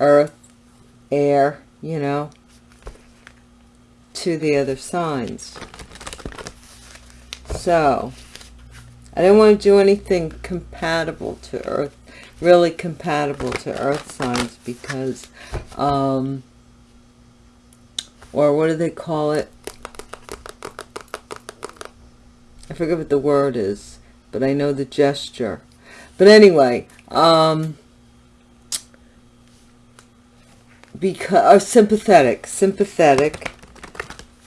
earth, air, you know, to the other signs. So, I didn't want to do anything compatible to earth, really compatible to earth signs because, um, or what do they call it? I forget what the word is, but I know the gesture. But anyway, um, because are sympathetic, sympathetic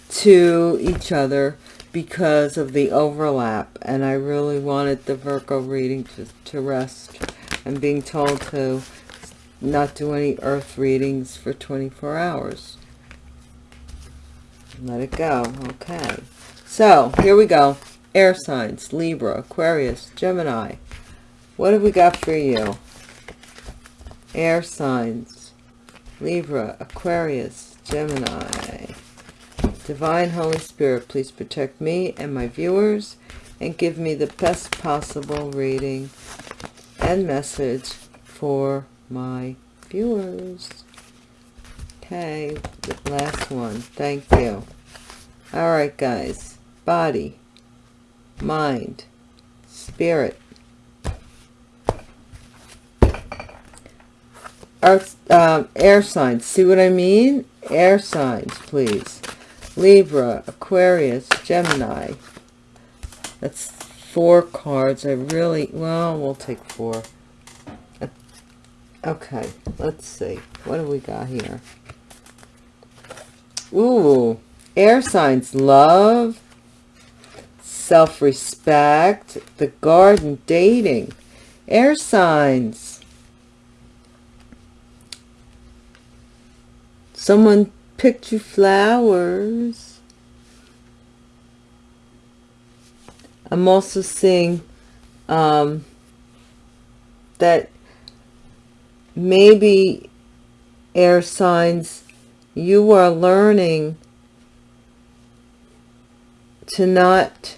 to each other because of the overlap. And I really wanted the Virgo reading to, to rest. and being told to not do any earth readings for 24 hours. Let it go. Okay. So, here we go. Air signs, Libra, Aquarius, Gemini. What have we got for you? Air signs, Libra, Aquarius, Gemini. Divine Holy Spirit, please protect me and my viewers and give me the best possible reading and message for my viewers. Okay, last one. Thank you. All right, guys. Body, mind, spirit, earth, um, air signs. See what I mean? Air signs, please. Libra, Aquarius, Gemini. That's four cards. I really, well, we'll take four. Okay, let's see. What do we got here? Ooh, air signs, love, self-respect, the garden, dating, air signs. Someone picked you flowers. I'm also seeing um, that maybe air signs you are learning to not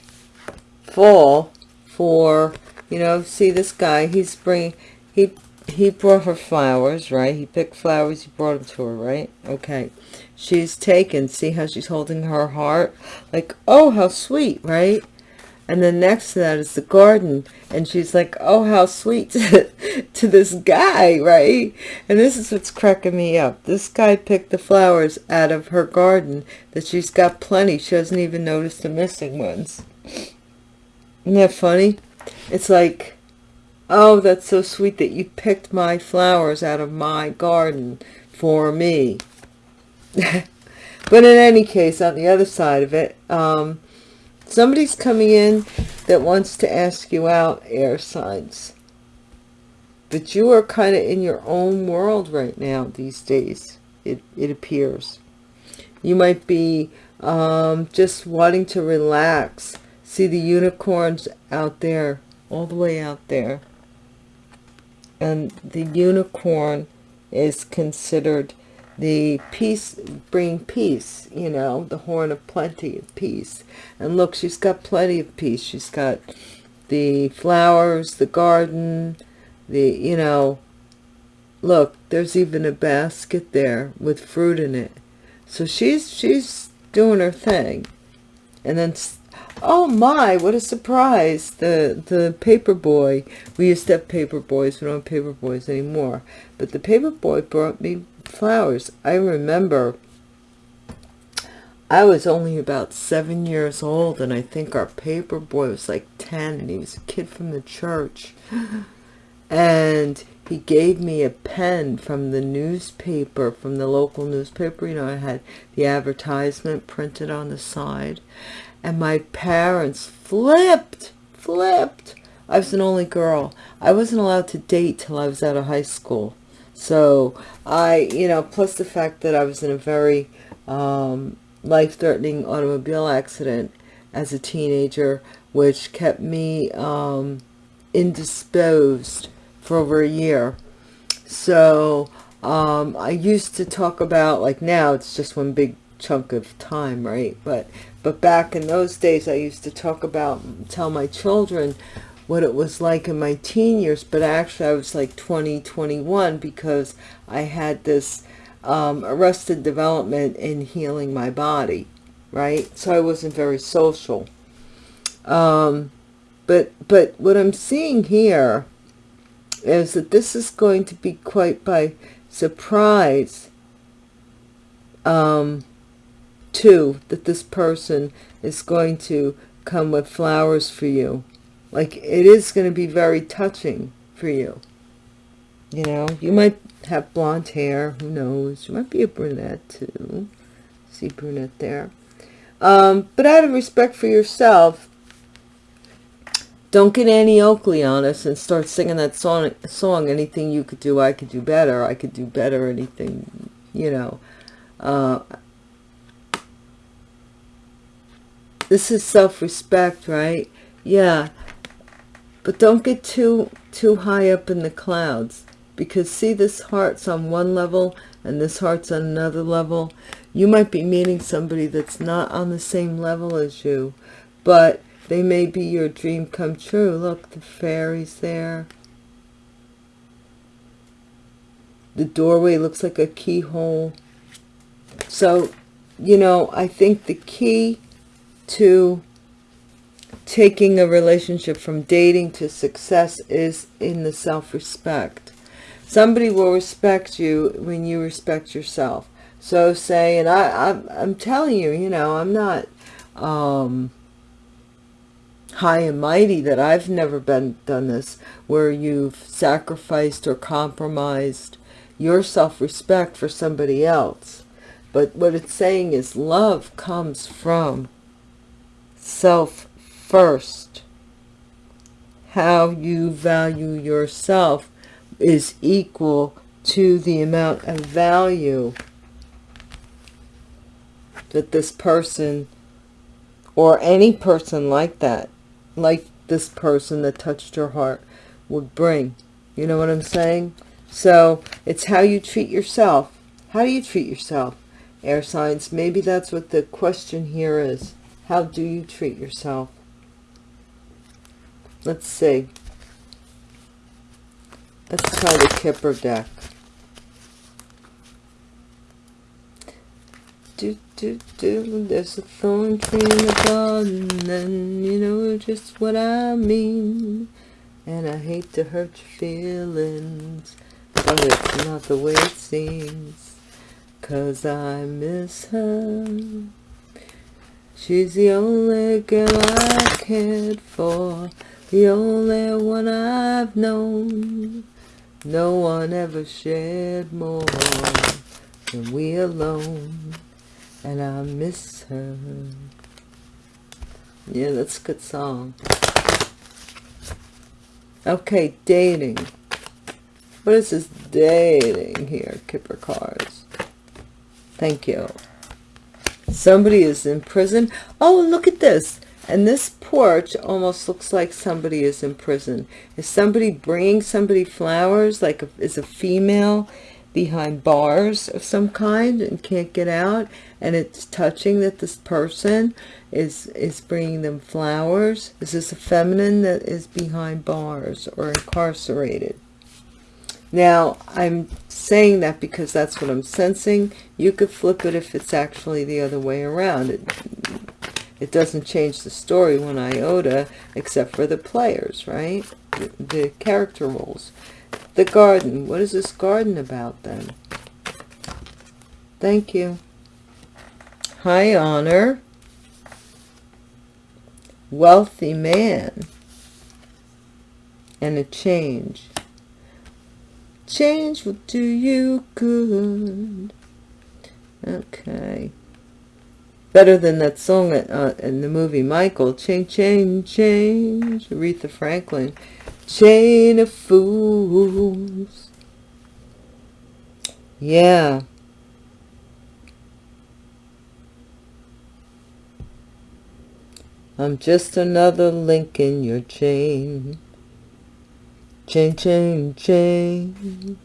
fall for you know see this guy he's bringing he he brought her flowers right? He picked flowers he brought them to her right? Okay. She's taken. See how she's holding her heart? Like oh how sweet right? And then next to that is the garden. And she's like oh how sweet to, to this guy right? And this is what's cracking me up. This guy picked the flowers out of her garden that she's got plenty. She doesn't even notice the missing ones. Isn't that funny? It's like oh that's so sweet that you picked my flowers out of my garden for me. But in any case on the other side of it um somebody's coming in that wants to ask you out air signs. But you are kind of in your own world right now these days it, it appears. You might be um, just wanting to relax see the unicorns out there all the way out there and the unicorn is considered the peace bring peace you know the horn of plenty of peace. And look she's got plenty of peace. She's got the flowers the garden the you know look there's even a basket there with fruit in it. So she's she's doing her thing. And then oh my what a surprise the the paper boy we used to have paper boys we don't have paper boys anymore but the paper boy brought me flowers. I remember I was only about seven years old and I think our paper boy was like 10 and he was a kid from the church. And he gave me a pen from the newspaper, from the local newspaper. You know, I had the advertisement printed on the side. And my parents flipped, flipped. I was an only girl. I wasn't allowed to date till I was out of high school. So I, you know, plus the fact that I was in a very um, life-threatening automobile accident as a teenager, which kept me um, indisposed for over a year. So um, I used to talk about, like now it's just one big chunk of time, right? But but back in those days, I used to talk about, tell my children what it was like in my teen years, but actually I was like 20, 21 because I had this um, arrested development in healing my body, right? So I wasn't very social. Um, but, but what I'm seeing here is that this is going to be quite by surprise um, too, that this person is going to come with flowers for you. Like it is going to be very touching for you. You know, you might have blonde hair, who knows? You might be a brunette too. See brunette there. Um, but out of respect for yourself, don't get Annie Oakley on us and start singing that song, song, anything you could do, I could do better. I could do better, anything, you know. Uh, this is self-respect, right? Yeah. But don't get too, too high up in the clouds because see this heart's on one level and this heart's on another level. You might be meeting somebody that's not on the same level as you, but they may be your dream come true. Look, the fairies there. The doorway looks like a keyhole. So, you know, I think the key to taking a relationship from dating to success is in the self-respect. Somebody will respect you when you respect yourself. So say, and I, I'm, I'm telling you, you know, I'm not um, high and mighty that I've never been done this, where you've sacrificed or compromised your self-respect for somebody else. But what it's saying is love comes from self first. How you value yourself is equal to the amount of value that this person or any person like that, like this person that touched your heart would bring. You know what I'm saying? So it's how you treat yourself. How do you treat yourself? Air signs, maybe that's what the question here is. How do you treat yourself? Let's see. Let's try the Kipper deck. Do, do, do. There's a thorn tree in the garden, and you know just what I mean. And I hate to hurt your feelings, but it's not the way it seems. Cause I miss her. She's the only girl I cared for, the only one I've known. No one ever shared more than we alone, and I miss her. Yeah, that's a good song. Okay, dating. What is this dating here, Kipper cards? Thank you. Somebody is in prison. Oh, look at this. And this porch almost looks like somebody is in prison. Is somebody bringing somebody flowers, like a, is a female behind bars of some kind and can't get out? And it's touching that this person is, is bringing them flowers. Is this a feminine that is behind bars or incarcerated? Now, I'm saying that because that's what I'm sensing. You could flip it if it's actually the other way around. It, it doesn't change the story one iota, except for the players, right? The, the character roles. The garden. What is this garden about then? Thank you. High honor. Wealthy man. And a change. Change will do you good. Okay. Better than that song uh, in the movie Michael. Change, change, change. Aretha Franklin. Chain of fools. Yeah. I'm just another link in your chain. Chain, chain, chain.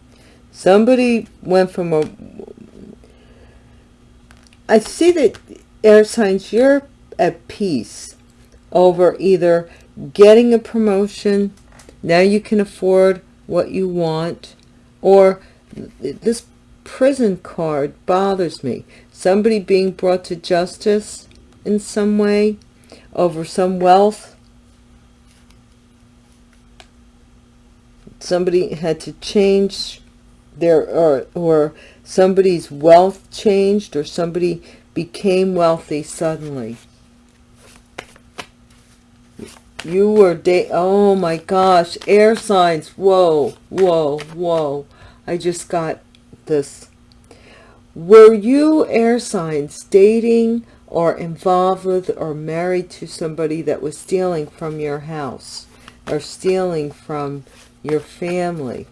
Somebody went from a... I see that air signs, you're at peace over either getting a promotion. Now you can afford what you want. Or this prison card bothers me. Somebody being brought to justice in some way over some wealth. Somebody had to change their, or, or somebody's wealth changed or somebody became wealthy suddenly. You were date. Oh my gosh. Air signs. Whoa, whoa, whoa. I just got this. Were you air signs dating or involved with or married to somebody that was stealing from your house or stealing from your family?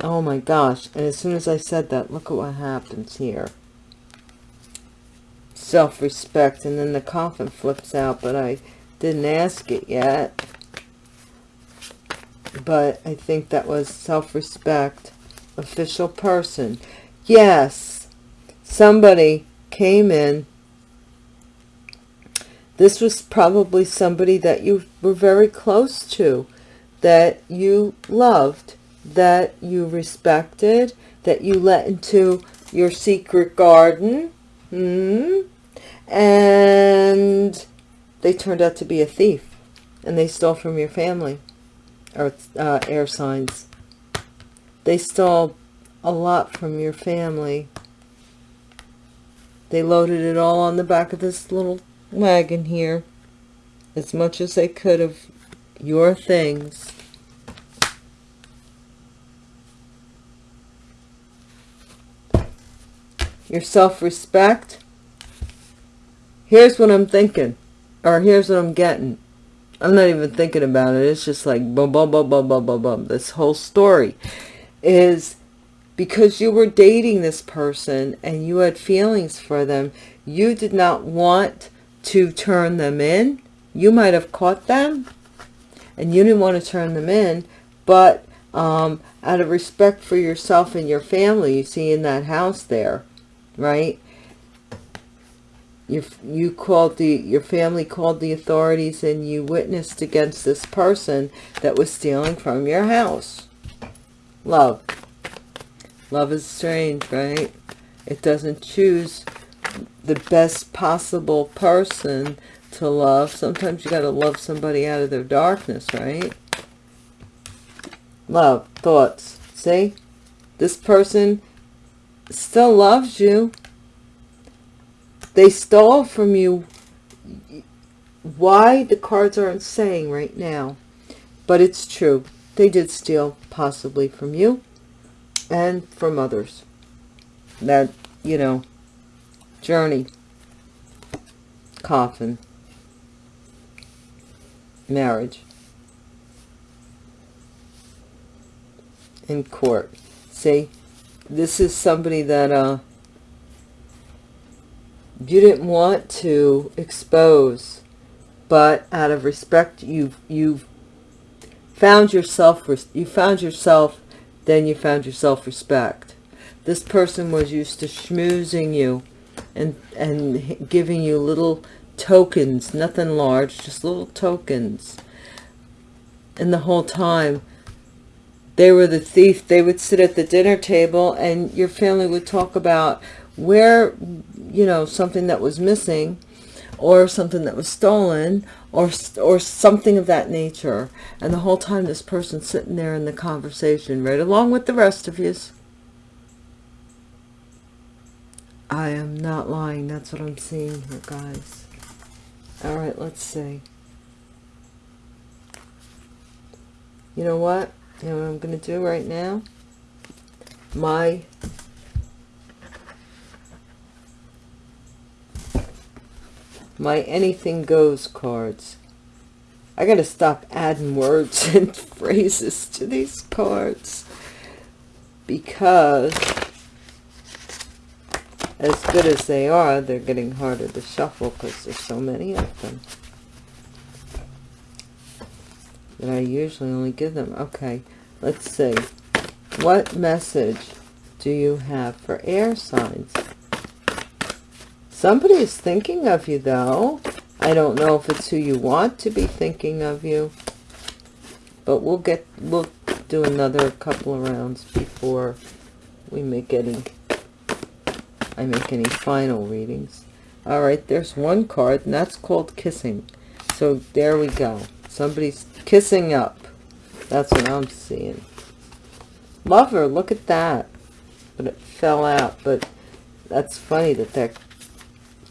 Oh my gosh. And as soon as I said that, look at what happens here. Self-respect. And then the coffin flips out but I didn't ask it yet. But I think that was self-respect. Official person. Yes. Somebody came in this was probably somebody that you were very close to that you loved that you respected that you let into your secret garden hmm? And they turned out to be a thief and they stole from your family or uh, air signs. They stole a lot from your family. They loaded it all on the back of this little wagon here as much as they could of your things. Your self-respect? Here's what I'm thinking or here's what I'm getting. I'm not even thinking about it. It's just like boom boom boom boom boom boom boom this whole story is because you were dating this person and you had feelings for them you did not want to turn them in. You might have caught them and you didn't want to turn them in but um, out of respect for yourself and your family you see in that house there right? You you called the your family called the authorities and you witnessed against this person that was stealing from your house. Love. Love is strange right? It doesn't choose the best possible person to love. Sometimes you got to love somebody out of their darkness right? Love thoughts. See? This person still loves you. They stole from you. Why? The cards aren't saying right now. But it's true. They did steal possibly from you and from others. That, you know, journey, coffin, marriage, in court. See, this is somebody that, uh, you didn't want to expose but out of respect you've, you've found yourself you found yourself then you found your self-respect this person was used to schmoozing you and and giving you little tokens nothing large just little tokens. And the whole time they were the thief. They would sit at the dinner table and your family would talk about where you know something that was missing or something that was stolen or or something of that nature. And the whole time this person sitting there in the conversation right along with the rest of you I am not lying that's what I'm seeing here guys. All right let's see. You know what? You know what I'm gonna do right now? My my anything goes cards. I got to stop adding words and phrases to these cards because as good as they are, they're getting harder to shuffle because there's so many of them that I usually only give them. Okay, let's see. What message do you have for air signs? Somebody is thinking of you, though. I don't know if it's who you want to be thinking of you. But we'll get, we'll do another couple of rounds before we make any, I make any final readings. All right, there's one card, and that's called kissing. So there we go. Somebody's kissing up. That's what I'm seeing. Lover, look at that. But it fell out. But that's funny that they're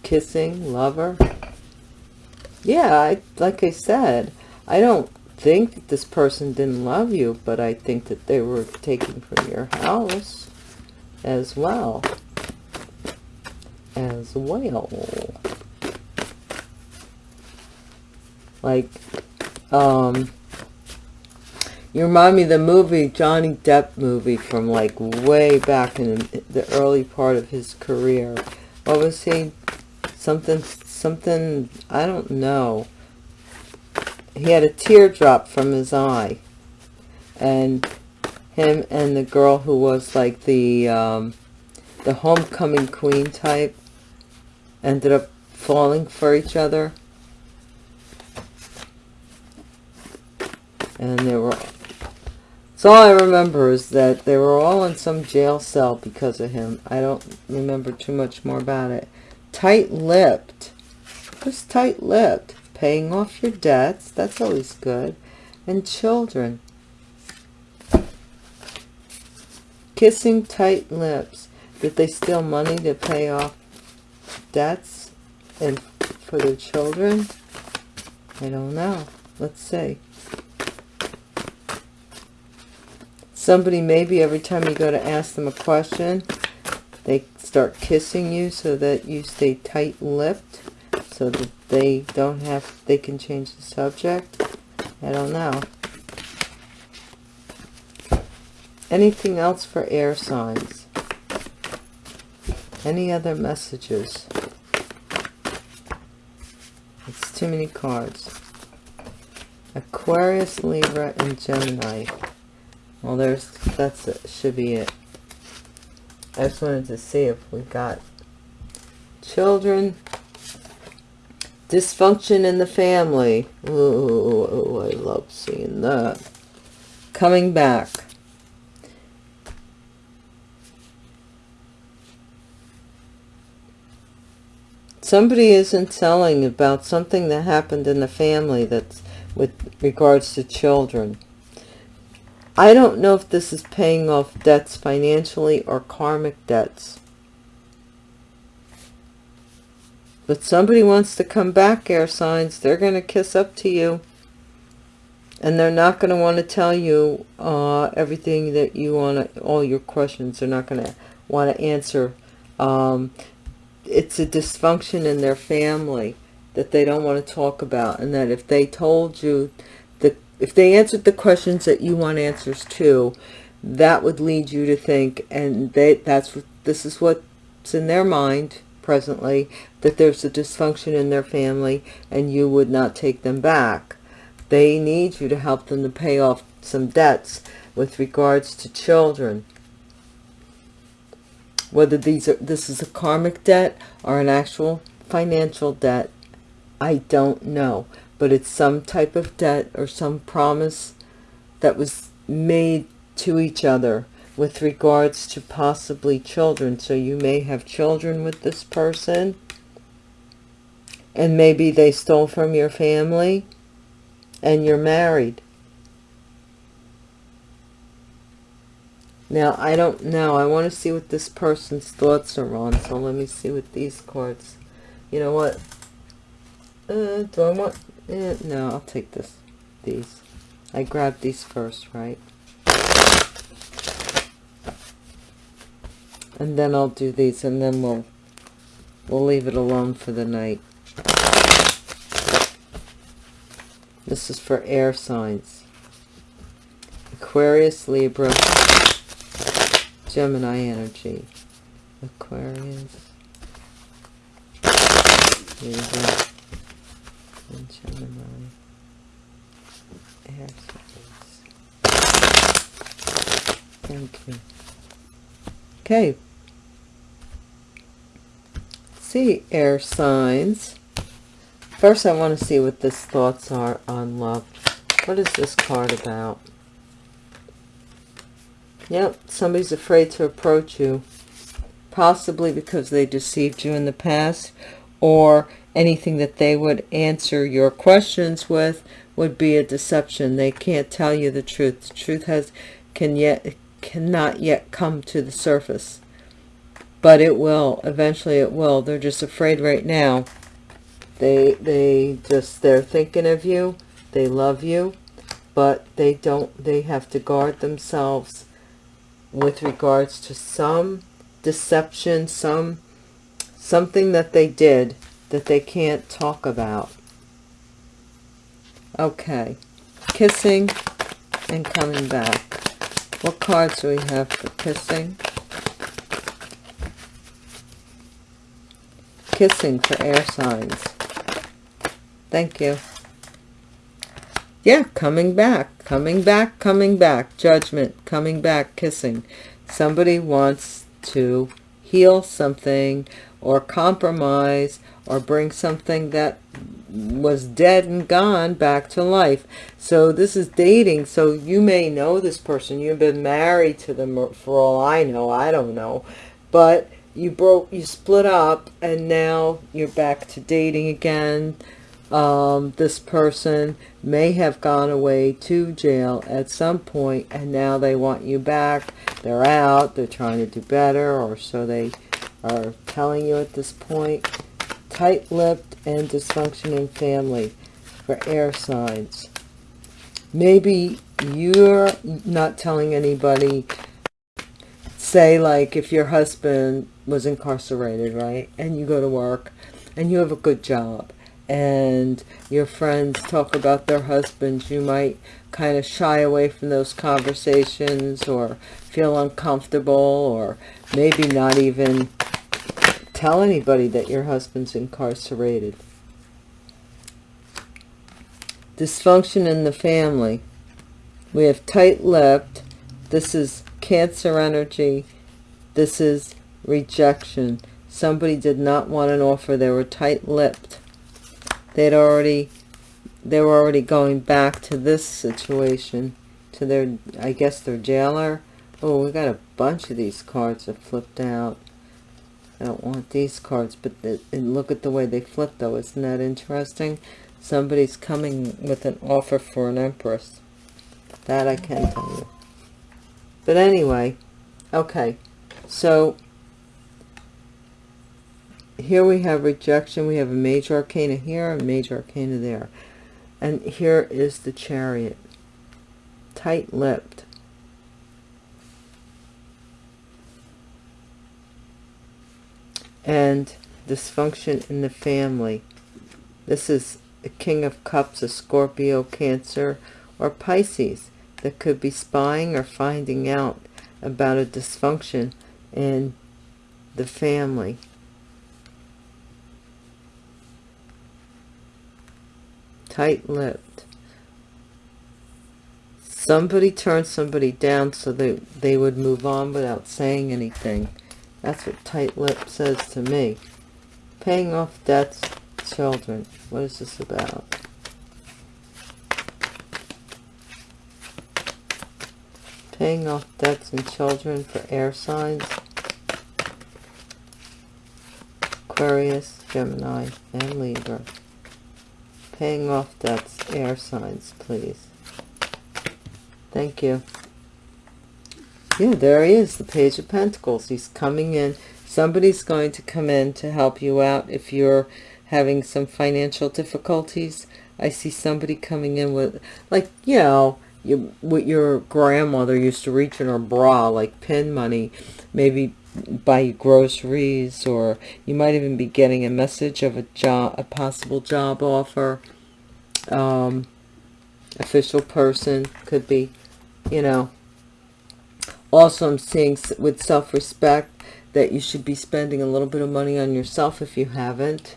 kissing, lover. Yeah, I, like I said, I don't think that this person didn't love you, but I think that they were taken from your house as well. As well. Like, um, you remind me of the movie, Johnny Depp movie from like way back in the early part of his career. What was he? Something, something, I don't know. He had a teardrop from his eye. And him and the girl who was like the, um, the homecoming queen type ended up falling for each other. And they were so all I remember is that they were all in some jail cell because of him. I don't remember too much more about it. Tight-lipped. Who's tight-lipped? Paying off your debts. That's always good. And children. Kissing tight lips. Did they steal money to pay off debts and for their children? I don't know. Let's see. Somebody maybe every time you go to ask them a question, they start kissing you so that you stay tight-lipped so that they don't have, they can change the subject. I don't know. Anything else for air signs? Any other messages? It's too many cards. Aquarius, Libra, and Gemini. Well, there's, that's it, should be it. I just wanted to see if we got children, dysfunction in the family. Ooh, I love seeing that. Coming back. Somebody isn't telling about something that happened in the family that's with regards to children. I don't know if this is paying off debts financially or karmic debts. But somebody wants to come back, air signs. They're going to kiss up to you. And they're not going to want to tell you uh, everything that you want to, all your questions. They're not going to want to answer. Um, it's a dysfunction in their family that they don't want to talk about. And that if they told you if they answered the questions that you want answers to, that would lead you to think, and they, that's this is what's in their mind presently, that there's a dysfunction in their family and you would not take them back. They need you to help them to pay off some debts with regards to children. Whether these are this is a karmic debt or an actual financial debt, I don't know but it's some type of debt or some promise that was made to each other with regards to possibly children. So you may have children with this person and maybe they stole from your family and you're married. Now, I don't know. I want to see what this person's thoughts are on. So let me see what these cards. You know what? Uh, do I want Eh, no, I'll take this. These. I grabbed these first, right? And then I'll do these, and then we'll we'll leave it alone for the night. This is for air signs. Aquarius, Libra, Gemini energy. Aquarius, Libra, and Gemini air signs. Thank you. Okay. See, air signs. First, I want to see what this thoughts are on love. What is this card about? Yep, somebody's afraid to approach you. Possibly because they deceived you in the past. Or anything that they would answer your questions with would be a deception. They can't tell you the truth. The truth has can yet cannot yet come to the surface. But it will. Eventually it will. They're just afraid right now. They they just they're thinking of you. They love you, but they don't they have to guard themselves with regards to some deception, some something that they did that they can't talk about. Okay, kissing and coming back. What cards do we have for kissing? Kissing for air signs. Thank you. Yeah, coming back, coming back, coming back. Judgment, coming back, kissing. Somebody wants to heal something or compromise or bring something that was dead and gone back to life. So this is dating. So you may know this person. You've been married to them for all I know. I don't know. But you broke, you split up and now you're back to dating again. Um, this person may have gone away to jail at some point and now they want you back. They're out. They're trying to do better or so they are telling you at this point. Tight-lipped and dysfunctioning family for air signs. Maybe you're not telling anybody, say like if your husband was incarcerated, right? And you go to work and you have a good job and your friends talk about their husbands, you might kind of shy away from those conversations or feel uncomfortable or maybe not even tell anybody that your husband's incarcerated. Dysfunction in the family. We have tight-lipped. This is cancer energy. This is rejection. Somebody did not want an offer. They were tight-lipped. They'd already, they were already going back to this situation, to their, I guess their jailer. Oh, we got a bunch of these cards that flipped out. I don't want these cards, but and look at the way they flip though. Isn't that interesting? Somebody's coming with an offer for an empress. That I can tell you. But anyway, okay. So here we have rejection. We have a major arcana here, a major arcana there. And here is the chariot. Tight-lipped. and dysfunction in the family. This is the King of Cups, a Scorpio, Cancer, or Pisces that could be spying or finding out about a dysfunction in the family. Tight-lipped. Somebody turned somebody down so they, they would move on without saying anything. That's what tight lip says to me. Paying off debts, children. What is this about? Paying off debts and children for air signs. Aquarius, Gemini, and Libra. Paying off debts, air signs, please. Thank you. Yeah, there he is, the Page of Pentacles. He's coming in. Somebody's going to come in to help you out if you're having some financial difficulties. I see somebody coming in with, like, you know, you, what your grandmother used to reach in her bra, like pin money, maybe buy groceries, or you might even be getting a message of a job, a possible job offer. Um, official person could be, you know, also, I'm seeing with self-respect that you should be spending a little bit of money on yourself if you haven't.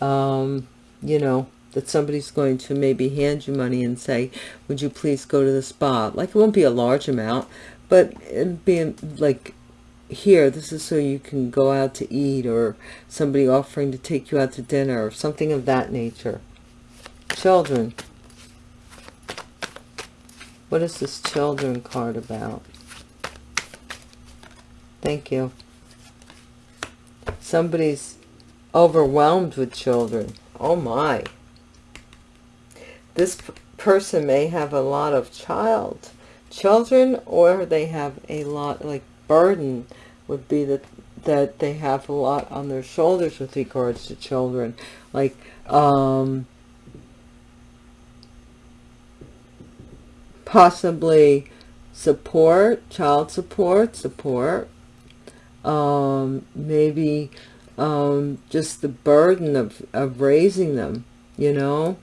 Um, you know, that somebody's going to maybe hand you money and say, would you please go to the spa? Like, it won't be a large amount, but it'd be like, here this is so you can go out to eat or somebody offering to take you out to dinner or something of that nature. Children. What is this children card about? Thank you. Somebody's overwhelmed with children. Oh my. This person may have a lot of child children or they have a lot like burden would be that that they have a lot on their shoulders with regards to children like um possibly support child support support um maybe um just the burden of of raising them you know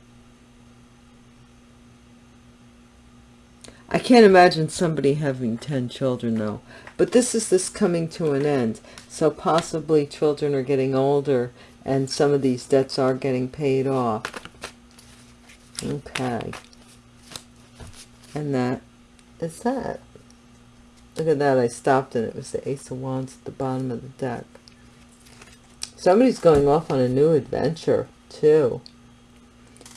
I can't imagine somebody having 10 children though. But this is this coming to an end. So possibly children are getting older and some of these debts are getting paid off. Okay. And that is that. Look at that. I stopped and it was the Ace of Wands at the bottom of the deck. Somebody's going off on a new adventure too.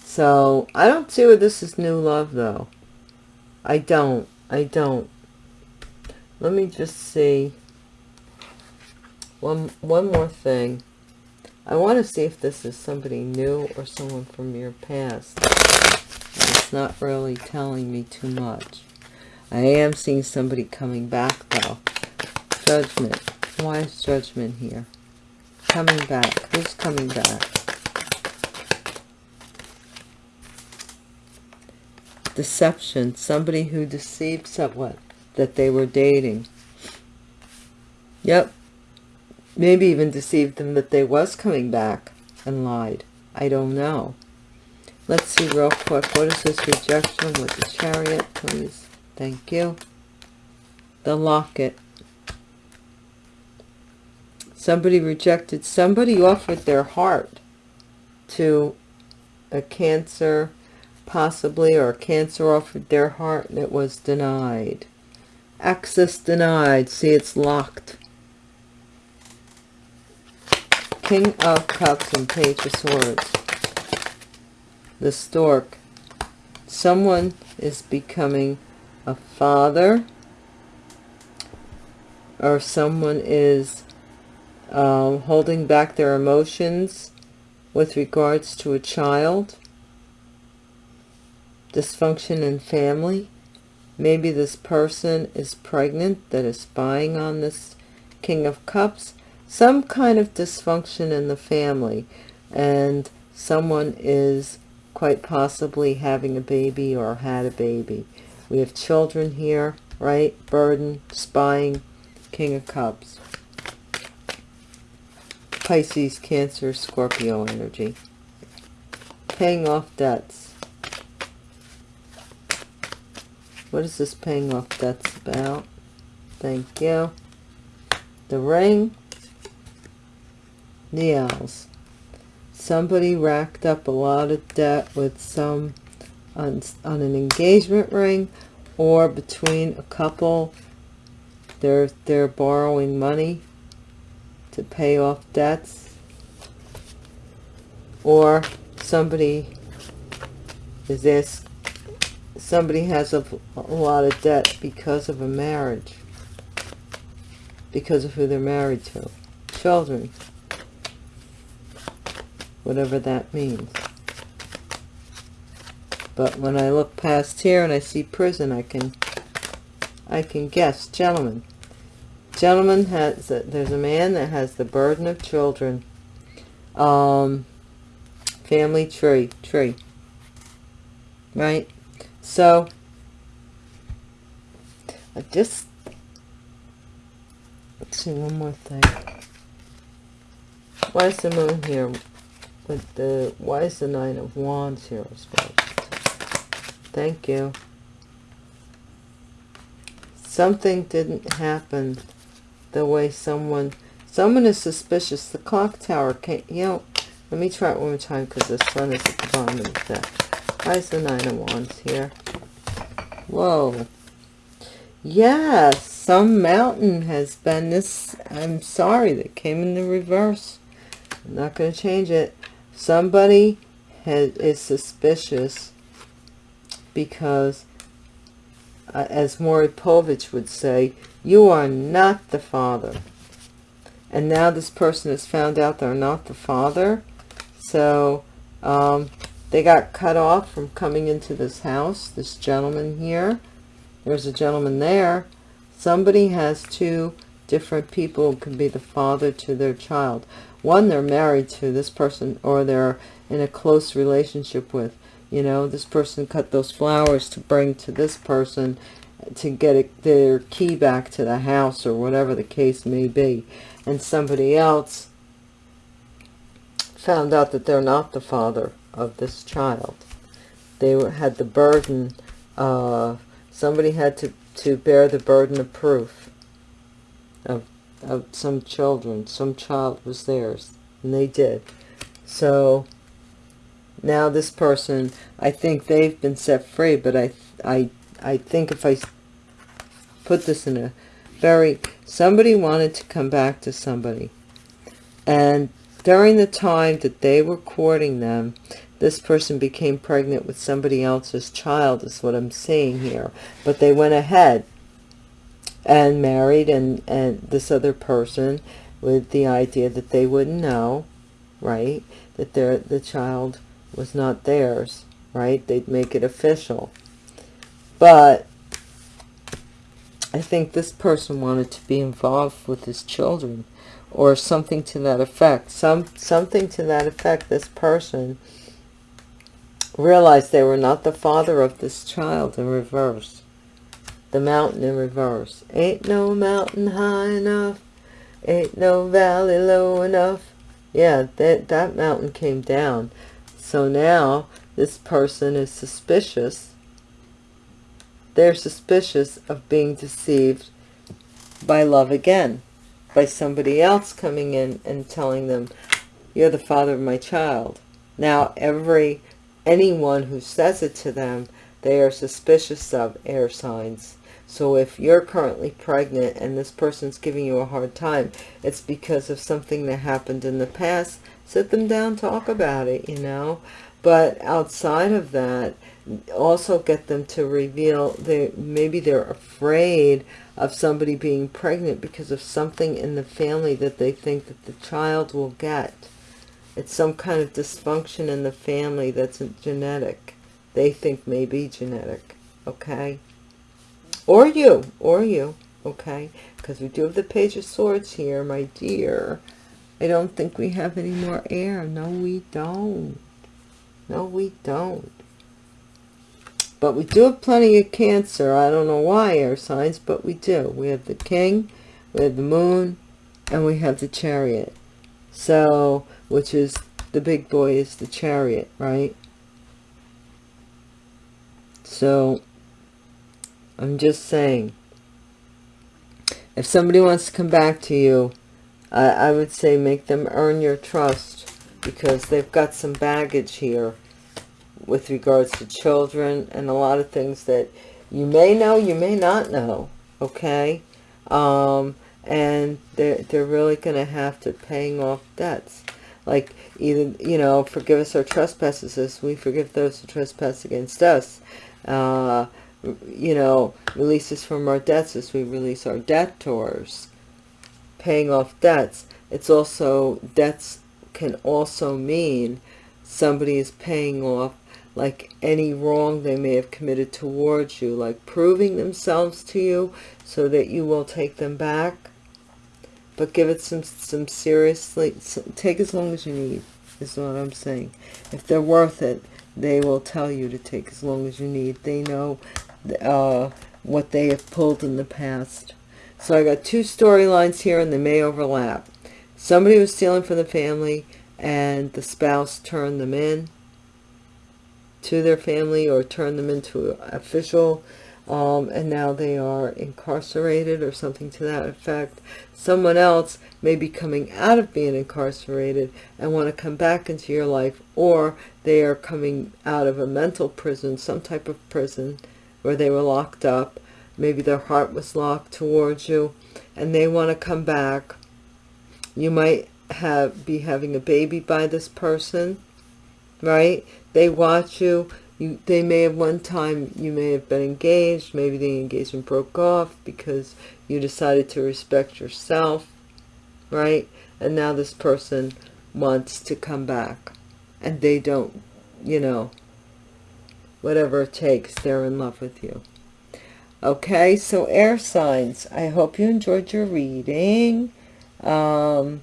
So I don't see where this is new love though. I don't. I don't. Let me just see. One, one more thing. I want to see if this is somebody new or someone from your past. It's not really telling me too much. I am seeing somebody coming back though. Judgment. Why is judgment here? Coming back. Who's coming back? deception somebody who deceived someone that they were dating. Yep. Maybe even deceived them that they was coming back and lied. I don't know. Let's see real quick. What is this rejection with the chariot please? Thank you. The locket. Somebody rejected somebody offered their heart to a cancer possibly, or cancer offered their heart and it was denied. Access denied. See, it's locked. King of Cups and Page of Swords. The Stork. Someone is becoming a father or someone is um, holding back their emotions with regards to a child dysfunction in family. Maybe this person is pregnant that is spying on this King of Cups. Some kind of dysfunction in the family and someone is quite possibly having a baby or had a baby. We have children here, right? Burden, spying, King of Cups. Pisces, Cancer, Scorpio energy. Paying off debts What is this paying off debts about? Thank you. The ring. The owls. Somebody racked up a lot of debt with some on, on an engagement ring or between a couple. They're, they're borrowing money to pay off debts. Or somebody is asking somebody has a, a lot of debt because of a marriage. Because of who they're married to. Children. Whatever that means. But when I look past here and I see prison I can I can guess. Gentlemen. Gentleman has a, there's a man that has the burden of children. Um family tree tree. Right so, I just, let's see, one more thing. Why is the moon here with the, why is the nine of wands here, I suppose? Thank you. Something didn't happen the way someone, someone is suspicious. The clock tower can't, you know, let me try it one more time because the sun is at the bottom of the deck. Why is the Nine of Wands here? Whoa. Yes. some mountain has been this i'm sorry that came in the reverse i'm not going to change it somebody has, is suspicious because uh, as Maury Povich would say you are not the father and now this person has found out they're not the father so um, they got cut off from coming into this house this gentleman here. There's a gentleman there. Somebody has two different people can be the father to their child. One they're married to this person or they're in a close relationship with you know this person cut those flowers to bring to this person to get their key back to the house or whatever the case may be. And somebody else found out that they're not the father of this child. They had the burden of, somebody had to to bear the burden of proof of, of some children. Some child was theirs and they did. So now this person i think they've been set free but i i i think if i put this in a very somebody wanted to come back to somebody. And during the time that they were courting them this person became pregnant with somebody else's child is what i'm seeing here but they went ahead and married and and this other person with the idea that they wouldn't know right that their the child was not theirs right they'd make it official but I think this person wanted to be involved with his children or something to that effect. Some Something to that effect. This person realized they were not the father of this child in reverse. The mountain in reverse. Ain't no mountain high enough. Ain't no valley low enough. Yeah, that, that mountain came down. So now this person is suspicious they're suspicious of being deceived by love again, by somebody else coming in and telling them, you're the father of my child. Now, every anyone who says it to them, they are suspicious of air signs. So if you're currently pregnant and this person's giving you a hard time, it's because of something that happened in the past. Sit them down, talk about it, you know. But outside of that, also get them to reveal they maybe they're afraid of somebody being pregnant because of something in the family that they think that the child will get it's some kind of dysfunction in the family that's genetic. They think may be genetic okay? Or you or you okay? Because we do have the page of swords here my dear. I don't think we have any more air. No we don't. No we don't. But we do have plenty of Cancer. I don't know why air signs, but we do. We have the King, we have the Moon, and we have the Chariot. So, which is, the big boy is the Chariot, right? So, I'm just saying, if somebody wants to come back to you, I, I would say make them earn your trust because they've got some baggage here with regards to children and a lot of things that you may know, you may not know, okay? Um, and they're, they're really going to have to paying off debts. Like either, you know, forgive us our trespasses as we forgive those who trespass against us. Uh, you know, release us from our debts as we release our debtors. Paying off debts. It's also, debts can also mean somebody is paying off like any wrong they may have committed towards you, like proving themselves to you so that you will take them back. But give it some, some seriously, take as long as you need, is what I'm saying. If they're worth it, they will tell you to take as long as you need. They know uh, what they have pulled in the past. So I got two storylines here and they may overlap. Somebody was stealing from the family and the spouse turned them in to their family or turned them into official um, and now they are incarcerated or something to that effect. Someone else may be coming out of being incarcerated and want to come back into your life or they are coming out of a mental prison, some type of prison where they were locked up. Maybe their heart was locked towards you and they want to come back. You might have be having a baby by this person right? They watch you you they may have one time you may have been engaged maybe the engagement broke off because you decided to respect yourself right? And now this person wants to come back. And they don't you know whatever it takes they're in love with you. Okay so air signs. I hope you enjoyed your reading. Um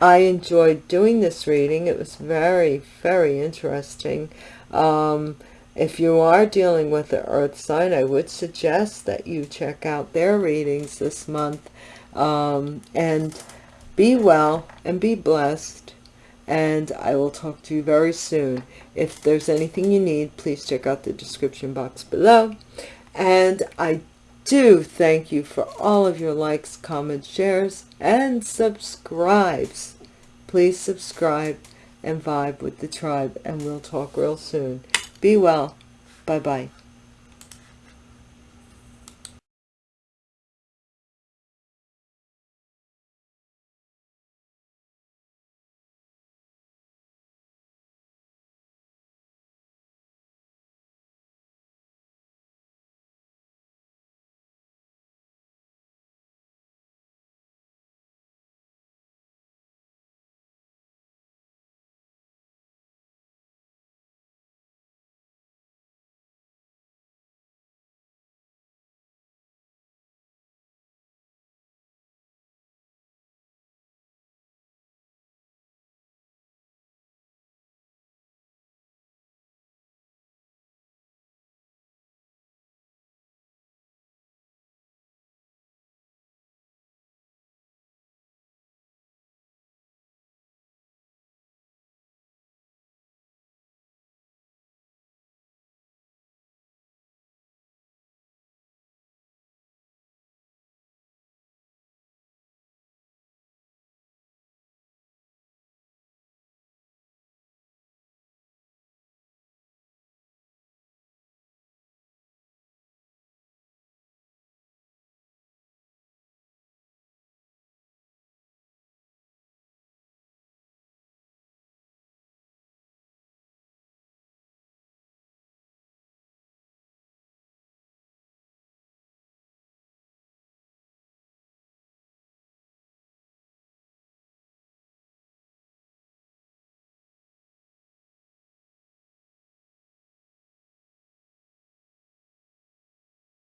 i enjoyed doing this reading it was very very interesting um if you are dealing with the earth sign i would suggest that you check out their readings this month um and be well and be blessed and I will talk to you very soon. If there's anything you need, please check out the description box below. And I do thank you for all of your likes, comments, shares, and subscribes. Please subscribe and vibe with the tribe, and we'll talk real soon. Be well. Bye-bye.